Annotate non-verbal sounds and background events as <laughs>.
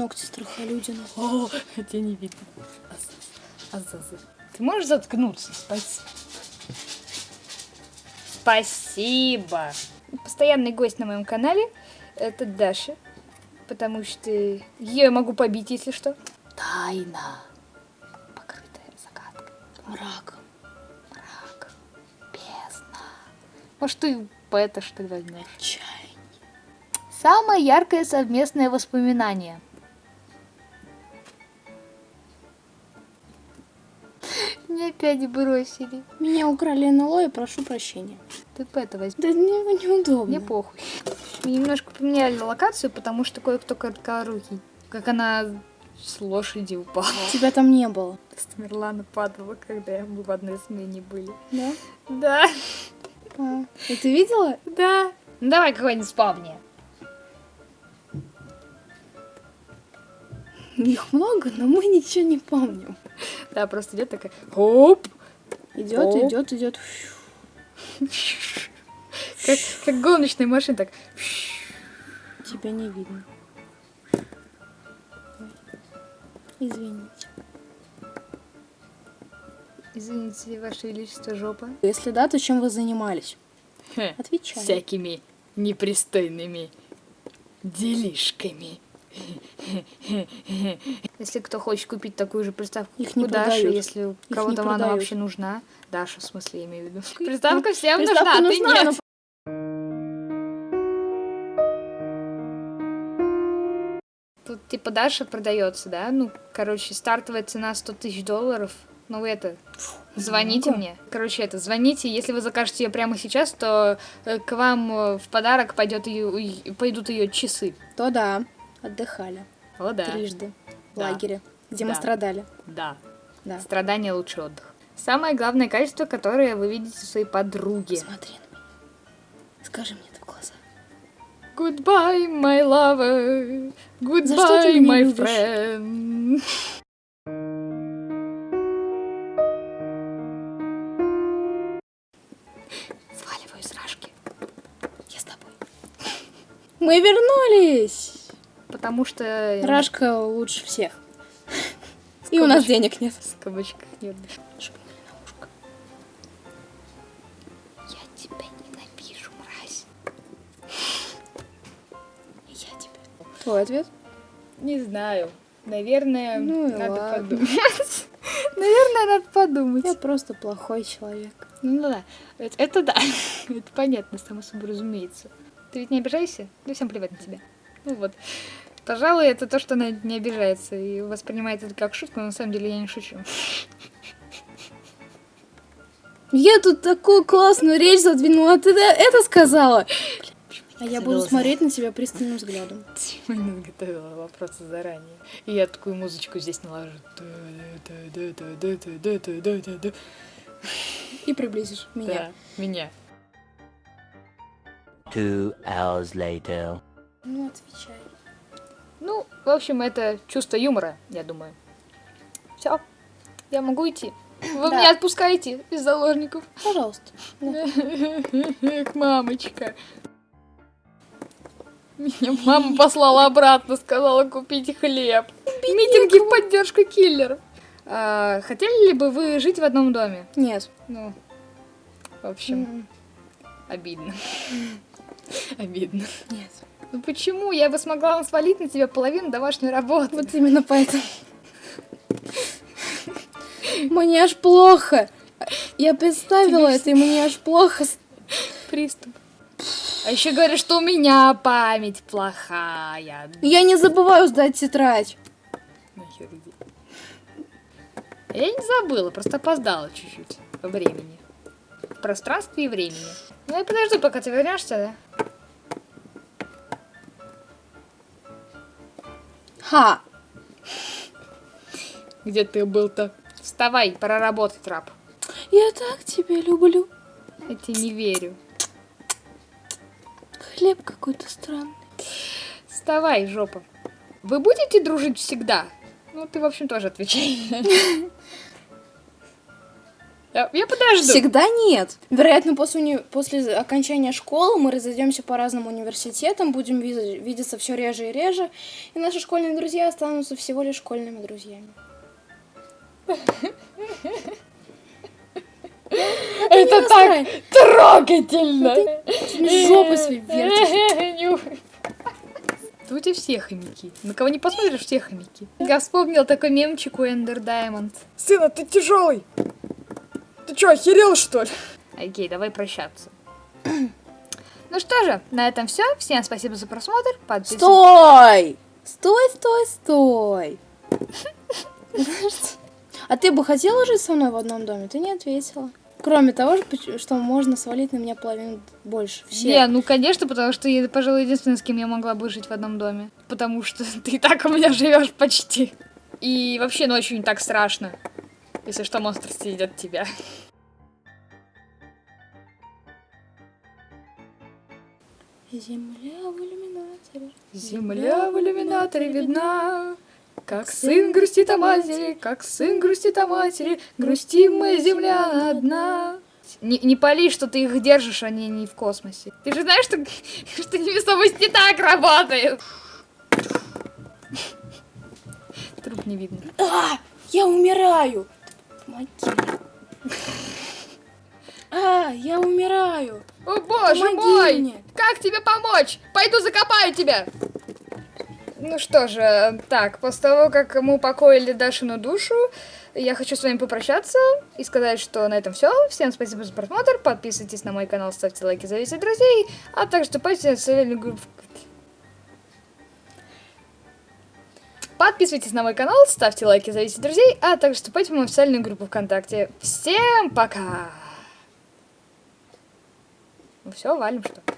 Ногти страхолюдина. О, тебя не видно. Азазы. Ты можешь заткнуться? Спасибо. Спасибо. Постоянный гость на моем канале это Даша. Потому что ее я могу побить, если что. Тайна, покрытая загадкой. Мрак. Мрак, бездна. Может, ты поэта что ли возьмешь? Чай. Самое яркое совместное воспоминание. Меня опять бросили. Меня украли НЛО и прошу прощения. Ты это возьми. Да мне неудобно. Мне похуй. Мы немножко поменяли локацию, потому что кое-кто короткорукий. Как она с лошади упала. <laughs> Тебя там не было. Тамерлана падала, когда мы в одной смене были. Да? Да, А. И ты видела? да. Ну давай какой-нибудь вспомни. Их много, но мы ничего не помним. Да, просто идет такая. Оп! Идет, идет, идет. Как, как гоночная машина, так. Тебя не видно. Извините. Извините, Ваше Величество, жопа. Если да, то чем вы занимались? Отвечай. Всякими непристойными делишками. Если кто хочет купить такую же приставку, Их не продают. если не кому-то она вообще нужна. Даша, в смысле, я имею в виду. Приставка всем нужна, а ты нет. Тут типа Даша продается, да? Ну, короче, стартовая цена 100 тысяч долларов. Ну, это, звоните мне. Короче, это, звоните. Если вы закажете ее прямо сейчас, то э, к вам э, в подарок пойдет ее, пойдут ее часы. То да, отдыхали. О, да. Трижды. В Да. лагере, где мы Да. страдали. Да. Да. Страдание лучше отдых. Самое главное качество, которое вы видите в своей подруге. Смотри на меня. Скажи мне это в глаза. Goodbye, my lover. Goodbye, my любишь? friend. Сваливаю из рашки. Я с тобой. Мы вернулись! Потому что... Рашка лучше всех. И у нас денег нет. С кабачках нет. Я тебя ненавижу, мразь. Я тебя. Твой ответ? Не знаю. Наверное, Ну надо ладно. подумать. <laughs> Наверное, надо подумать. Я просто плохой человек. Ну да, это, это да. <laughs> это понятно, само собой разумеется. Ты ведь не обижаешься? Да всем плевать на тебя. Ну вот. Пожалуй, это то, что она не обижается и воспринимает это как шутку, но на самом деле я не шучу. Я тут такую классную речь задвинула, а ты да- это сказала? А я буду смотреть на тебя пристальным взглядом. Типа не готовила вопросы заранее. И я такую музычку здесь наложу. Да, И приблизишь меня. меня. Two hours later. Ну, отвечай. В общем, это чувство юмора, я думаю. Все, я могу идти. Вы Да. меня отпускаете из заложников. Пожалуйста. Эх, мамочка. Меня мама послала обратно, сказала купить хлеб. Митинги в поддержку киллеров. А, хотели ли бы вы жить в одном доме? Нет. Ну, в общем, обидно. Обидно. Нет. Ну почему? Я бы смогла вам свалить на тебя половину домашней работы. Вот именно поэтому. Мне аж плохо. Я представила Тебе это, и мне аж плохо. приступ. А еще говорят, что у меня память плохая. Я не забываю сдать тетрадь. Иди. Я не забыла, просто опоздала чуть-чуть по времени. В пространстве и времени. Ну я подожду, пока ты вернешься, да? Ха! Где ты был-то? Вставай, пора работать, раб. Я так тебя люблю. Я тебе не верю. Хлеб какой-то странный. Вставай, жопа. Вы будете дружить всегда? Ну, ты, в общем, тоже отвечай. <laughs> Я, я подожду. Всегда нет. Вероятно, после, уни- после окончания школы мы разойдемся по разным университетам, будем ви- видеться все реже и реже, и наши школьные друзья останутся всего лишь школьными друзьями. Это так трогательно. Ты жопы свои вертишь. У тебя все хомяки. На кого не посмотришь, все хомяки. Я вспомнил такой мемчик у Эндер Даймонд. Сына, ты тяжелый. Что, охерел, что ли? Окей, давай прощаться. <clears throat> Ну что же, на этом все. Всем спасибо за просмотр. Подписывайтесь. Стой! Стой, стой, стой! А ты бы хотела жить со мной в одном доме? Ты не ответила. Кроме того, что- что можно свалить на меня половину больше. Все. Не, ну конечно, потому что я, пожалуй, единственная, с кем я могла бы жить в одном доме. Потому что <laughs> ты и так у меня живешь почти. И вообще ночью не так страшно. Если что, монстр съедет тебя. Земля в иллюминаторе. Земля в иллюминаторе видна, как сын грустит о матери, как сын грустит о матери, грустим мы, земля одна. Не, не пали, что ты их держишь, они не в космосе. Ты же знаешь, что, <laughs> что невесомость не так работает. Труп не видно. А, я умираю. Помоги. А, я умираю. О боже Помоги мой! мне. Как тебе помочь? Пойду закопаю тебя! Ну что же, так, после того, как мы упокоили Дашину душу, я хочу с вами попрощаться и сказать, что на этом все. Всем спасибо за просмотр, подписывайтесь на мой канал, ставьте лайки, зовите друзей, а также вступайте в социальную группу. Подписывайтесь на мой канал, ставьте лайки, зовите друзей, а также вступайте в мою официальную группу ВКонтакте. Всем пока! Все, валим что?